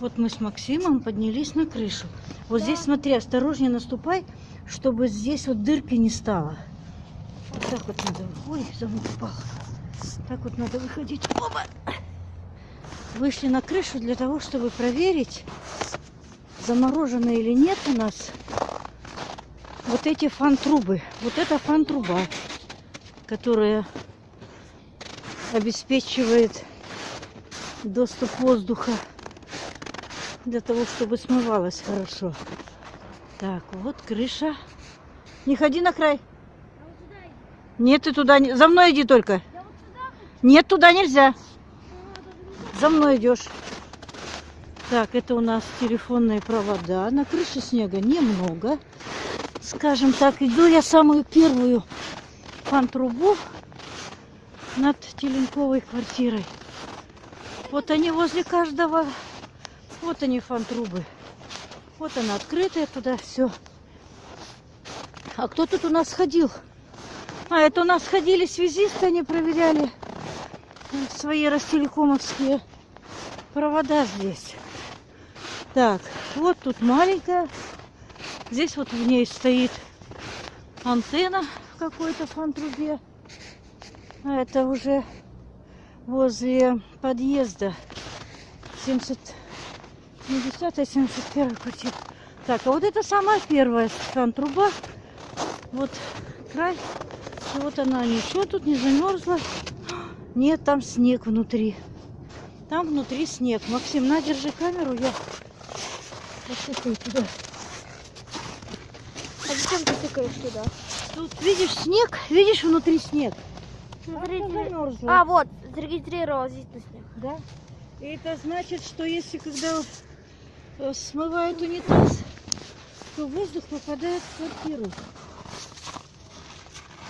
Вот мы с Максимом поднялись на крышу. Вот здесь, смотри, осторожнее наступай, чтобы здесь вот дырки не стало. Вот так вот надо. Ой, замок упал. Так вот надо выходить. Оба! Вышли на крышу для того, чтобы проверить, заморожены или нет у нас вот эти фан-трубы. Вот это фан-труба, которая обеспечивает доступ воздуха для того, чтобы смывалось хорошо. Так, вот крыша. Не ходи на край. Нет, ты туда не... За мной иди только. Нет, туда нельзя. За мной идешь. Так, это у нас телефонные провода. На крыше снега немного. Скажем так, иду я самую первую фан-трубу над Теленковой квартирой. Вот они возле каждого. Вот они фан-трубы. Вот она открытая туда все. А кто тут у нас ходил? А, это у нас ходили связисты, они проверяли свои ростелекомовские провода здесь. Так, вот тут маленькая. Здесь вот в ней стоит антенна в какой-то фан-трубе. А это уже возле подъезда 70 70 71 квартира. Так, а вот это самая первая фан-труба. Вот край. И вот она. Ничего тут не замерзла. Нет, там снег внутри. Там внутри снег. Максим, на, держи камеру, я посыпаю туда. А зачем ты тыкаешь туда? Тут видишь снег, видишь внутри снег. Смотрите. Она замерзла. А, вот, зарегистрировал здесь на снег. Да. И это значит, что если когда э, смывают унитаз, то воздух попадает в квартиру.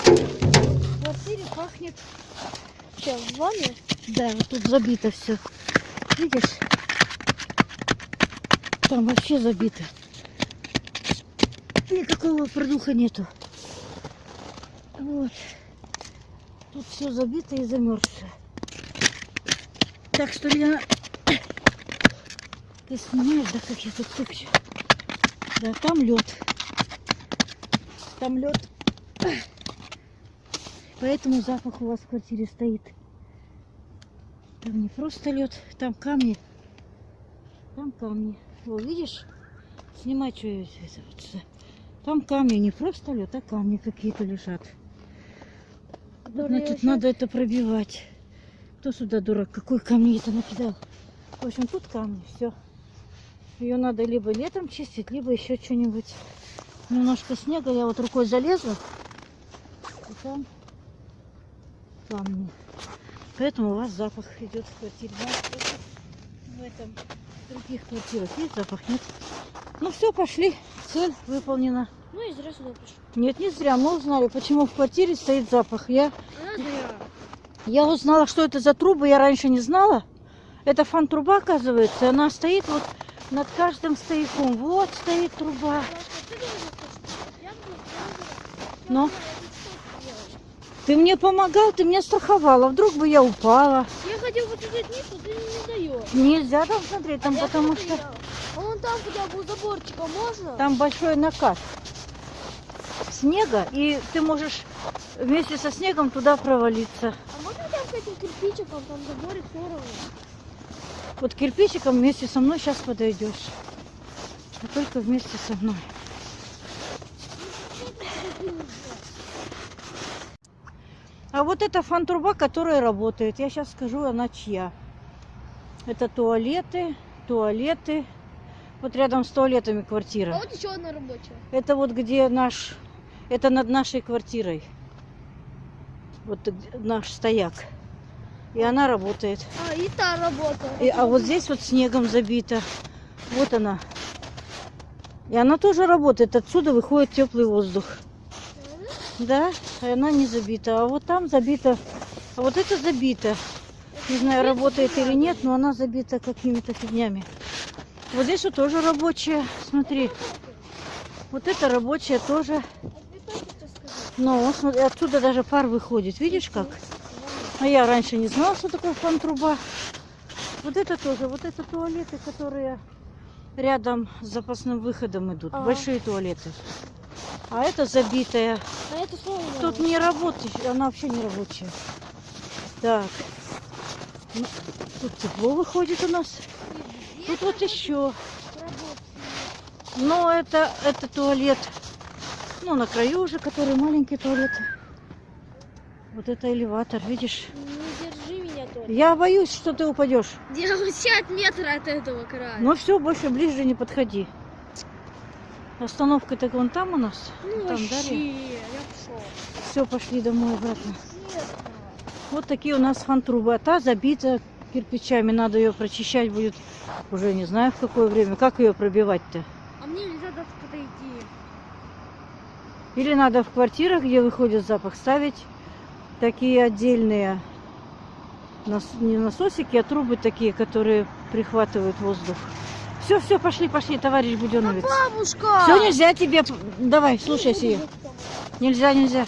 В квартире пахнет, Что, в ванне? да, вот тут забито все. Видишь? Там вообще забито. Никакого продуха нету. Вот. Тут все забито и замерзшее. Так что, Лена, ты снимаешь, да, как я тут тыкчу? Да, там лед. Там лед. Поэтому запах у вас в квартире стоит. Там не просто лед, там камни. Там камни. Вот, видишь? Снимай, что я это вот сюда. Там камни, не просто лед, а камни какие-то лежат. Которые Значит, надо это пробивать. Кто сюда дурак? Какой камни это накидал? В общем, тут камни, все. Ее надо либо летом чистить, либо еще что-нибудь. Немножко снега, я вот рукой залезла. И там камни. Поэтому у вас запах идет в квартире. В этом в других квартирах есть запах, нет? Ну все, пошли. Цель выполнена. Ну и зря сюда пришел. Нет, не зря. Мы узнали, почему в квартире стоит запах. Я я узнала, что это за трубы, я раньше не знала. Это фан-труба, оказывается. Она стоит вот над каждым стояком. Вот стоит труба. Но ты мне помогал, ты мне страховала. Вдруг бы я упала. Я хотел посмотреть вниз, но ты не даешь. Нельзя там смотреть, там А потому что. А вон там хотя бы у заборчика можно? там большой накат снега, и ты можешь вместе со снегом туда провалиться. А можно там с этим кирпичиком, там заборик все равно? Вот кирпичиком вместе со мной сейчас подойдешь. А только вместе со мной. А вот эта фан-труба, которая работает, я сейчас скажу, она чья. Это туалеты, туалеты. Вот рядом с туалетами А квартира. вот еще одна рабочая. Это вот где наш, это над нашей квартирой. Вот наш стояк. И она работает. А, и та работа. И- а вот здесь вот снегом забито. Вот она. И она тоже работает. Отсюда выходит теплый воздух. Да, и она не забита. А вот там забита. А вот это забито. Не знаю, работает или нет, но она забита какими-то фигнями. Вот здесь вот тоже рабочая. Смотри. Вот это рабочая тоже. Но вот смотри, отсюда даже пар выходит. Видишь как? А я раньше не знала, что такое фан-труба. Вот это тоже, вот это туалеты, которые рядом с запасным выходом идут. Ага. Большие туалеты. А это забитая. А это что? Тут не работает, она вообще не рабочая. Так. Ну, тут тепло выходит у нас. Тут вот еще. Но это, это туалет. Ну, на краю уже, который маленький туалет. Вот это элеватор, видишь? Не держи меня только. Я боюсь, что ты упадешь. 50 метров от этого края. Ну все, больше ближе не подходи. Остановка так вон там у нас. Ну, там вообще, Дарья. я. Все, пошли домой обратно. Вот такие у нас фан-трубы. А та забита кирпичами. Надо ее прочищать будет уже не знаю в какое время. Как ее пробивать-то? А мне нельзя даже подойти. Или надо в квартирах, где выходит запах, ставить такие отдельные нас- не насосики, а трубы такие, которые прихватывают воздух. Все, все, пошли, пошли, товарищ Буденовец. Бабушка! Все нельзя тебе. Давай, слушайся ее. Нельзя, нельзя.